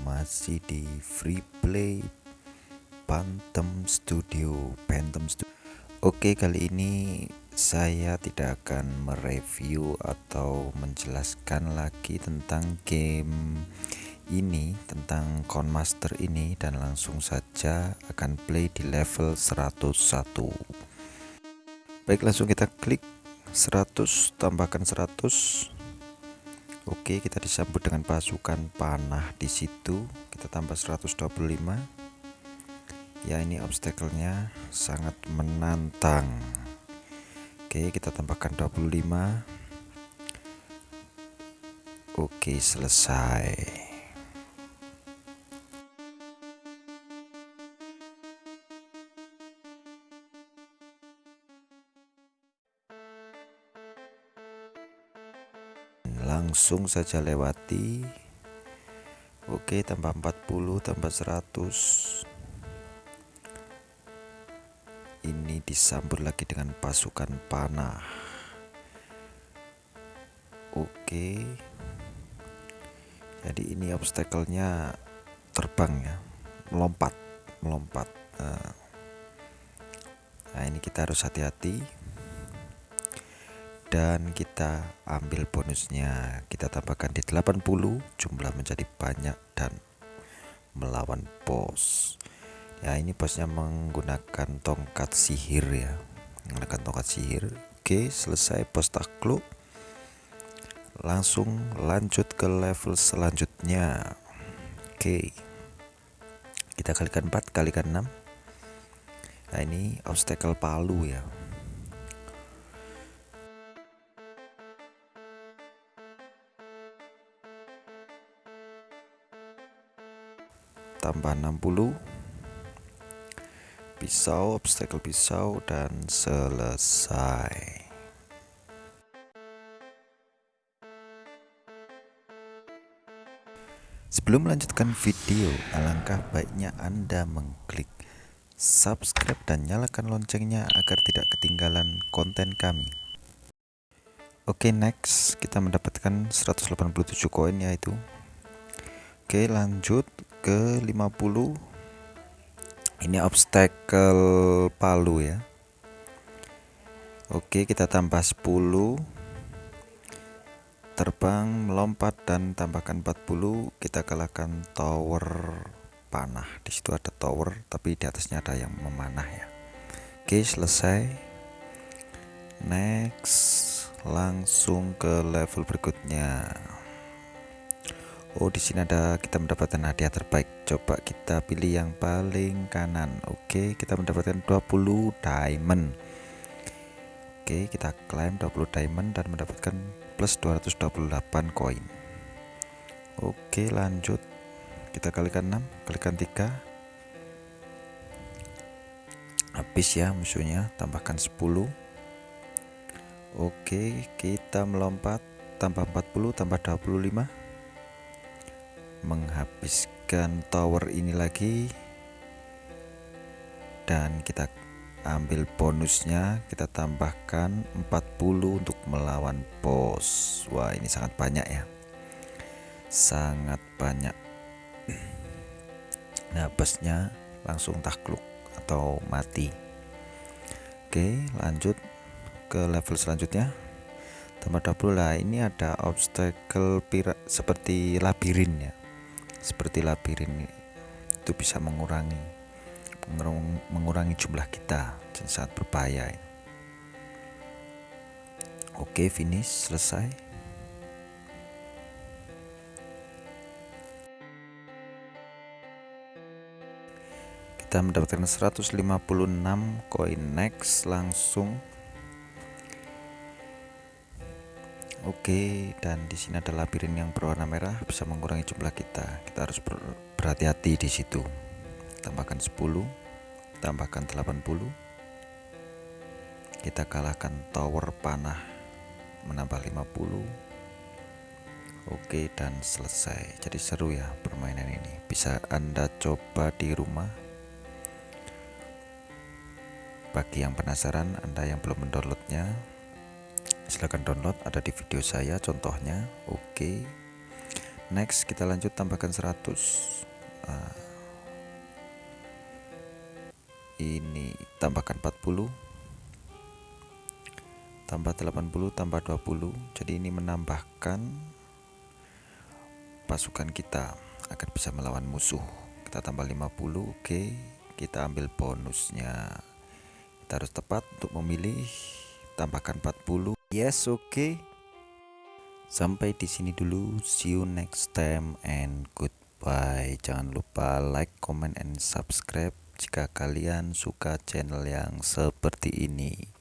masih di free play Phantom Studio Phantom Studio Oke kali ini saya tidak akan mereview atau menjelaskan lagi tentang game ini tentang Conmaster ini dan langsung saja akan play di level 101 baik langsung kita klik 100 tambahkan 100 Oke, kita disambut dengan pasukan panah di situ. Kita tambah 125. Ya, ini obstacle-nya sangat menantang. Oke, kita tambahkan 25. Oke, selesai. Langsung saja lewati. Oke tambah 40 tambah 100 ini disambut lagi dengan pasukan panah. Oke. Jadi ini obstacle-nya terbang ya. Melompat melompat. Nah, nah ini kita harus hati-hati dan kita ambil bonusnya. Kita tambahkan di 80 jumlah menjadi banyak dan melawan bos. Ya ini bosnya menggunakan tongkat sihir ya. Menggunakan tongkat sihir. Oke selesai bos takluk. Langsung lanjut ke level selanjutnya. Oke. Kita kalikan 4 kalikan 6 nah ini obstacle palu ya tambah 60 pisau obstacle pisau dan selesai Sebelum melanjutkan video, alangkah baiknya Anda mengklik subscribe dan nyalakan loncengnya agar tidak ketinggalan konten kami. Oke, okay, next kita mendapatkan 187 koin yaitu. Oke, lanjut ke 50 ini obstacle palu ya. Oke kita tambah 10 terbang melompat dan tambahkan 40 kita kalahkan tower panah. Di situ ada tower tapi di atasnya ada yang memanah ya. Oke selesai. Next langsung ke level berikutnya Oh di sini ada kita mendapatkan hadiah terbaik. Coba kita pilih yang paling kanan. Oke kita mendapatkan 20 diamond. Oke kita klaim 20 diamond dan mendapatkan plus 228 koin. Oke lanjut. Kita kalikan 6 kalikan 3 habis ya musuhnya tambahkan 10 Oke kita melompat tambah 40 tambah 25 menghabiskan tower ini lagi. Dan kita ambil bonusnya kita tambahkan 40 untuk melawan bos. Wah ini sangat banyak ya. Sangat banyak. Nah bosnya langsung takluk atau mati. Oke lanjut ke level selanjutnya. Tambah 20 lah. Ini ada obstacle seperti labirin ya seperti labirin itu bisa mengurangi mengurangi jumlah kita dan sangat berbahaya oke finish selesai. Kita mendapatkan 156 koin next langsung Oke, dan di sini ada labirin yang berwarna merah bisa mengurangi jumlah kita. Kita harus ber berhati-hati di situ. Tambahkan 10, tambahkan 80. Kita kalahkan tower panah menambah 50. Oke, dan selesai. Jadi seru ya permainan ini. Bisa Anda coba di rumah. Bagi yang penasaran, Anda yang belum mendownloadnya, silahkan download ada di video saya contohnya. Oke okay. next kita lanjut tambahkan 100 nah, ini tambahkan 40 tambah 80 tambah 20 jadi ini menambahkan pasukan kita agar bisa melawan musuh. Kita tambah 50 oke. Kita ambil bonusnya. Kita harus tepat untuk memilih tambahkan 40 yes oke. Sampai di sini dulu. See you next time and goodbye. Jangan lupa like comment and subscribe jika kalian suka channel yang seperti ini